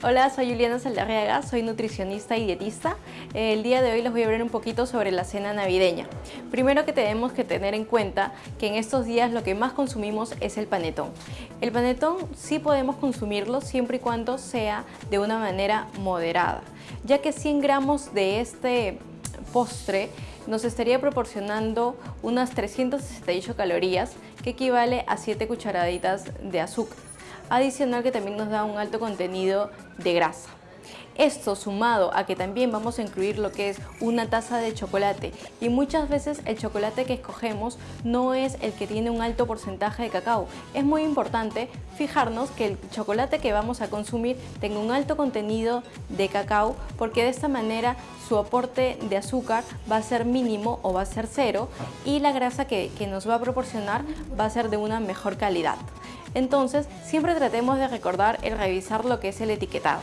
Hola, soy Juliana Saldarriaga, soy nutricionista y dietista. El día de hoy les voy a hablar un poquito sobre la cena navideña. Primero que tenemos que tener en cuenta que en estos días lo que más consumimos es el panetón. El panetón sí podemos consumirlo siempre y cuando sea de una manera moderada, ya que 100 gramos de este postre nos estaría proporcionando unas 368 calorías, que equivale a 7 cucharaditas de azúcar adicional que también nos da un alto contenido de grasa. Esto sumado a que también vamos a incluir lo que es una taza de chocolate y muchas veces el chocolate que escogemos no es el que tiene un alto porcentaje de cacao. Es muy importante fijarnos que el chocolate que vamos a consumir tenga un alto contenido de cacao porque de esta manera su aporte de azúcar va a ser mínimo o va a ser cero y la grasa que, que nos va a proporcionar va a ser de una mejor calidad. Entonces, siempre tratemos de recordar el revisar lo que es el etiquetado.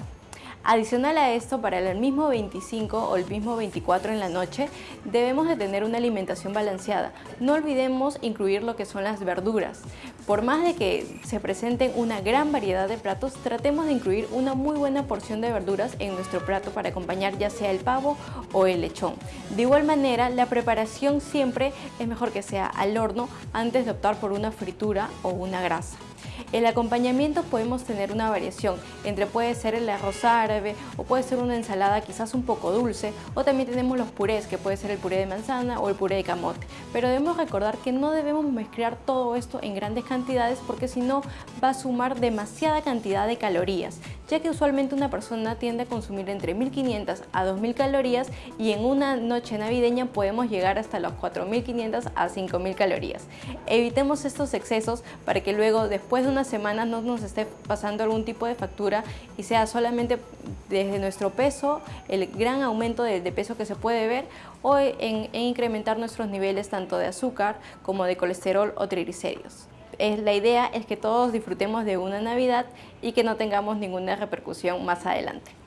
Adicional a esto, para el mismo 25 o el mismo 24 en la noche, debemos de tener una alimentación balanceada. No olvidemos incluir lo que son las verduras. Por más de que se presenten una gran variedad de platos, tratemos de incluir una muy buena porción de verduras en nuestro plato para acompañar ya sea el pavo o el lechón. De igual manera, la preparación siempre es mejor que sea al horno antes de optar por una fritura o una grasa. El acompañamiento podemos tener una variación entre puede ser el arroz árabe o puede ser una ensalada quizás un poco dulce o también tenemos los purés que puede ser el puré de manzana o el puré de camote. Pero debemos recordar que no debemos mezclar todo esto en grandes cantidades porque si no va a sumar demasiada cantidad de calorías ya que usualmente una persona tiende a consumir entre 1500 a 2000 calorías y en una noche navideña podemos llegar hasta los 4500 a 5000 calorías. Evitemos estos excesos para que luego después de unas semanas no nos esté pasando algún tipo de factura y sea solamente desde nuestro peso, el gran aumento de, peso que se puede ver o en incrementar nuestros niveles tanto de azúcar como de colesterol o triglicéridos la idea es que todos disfrutemos de una Navidad y que no tengamos ninguna repercusión más adelante.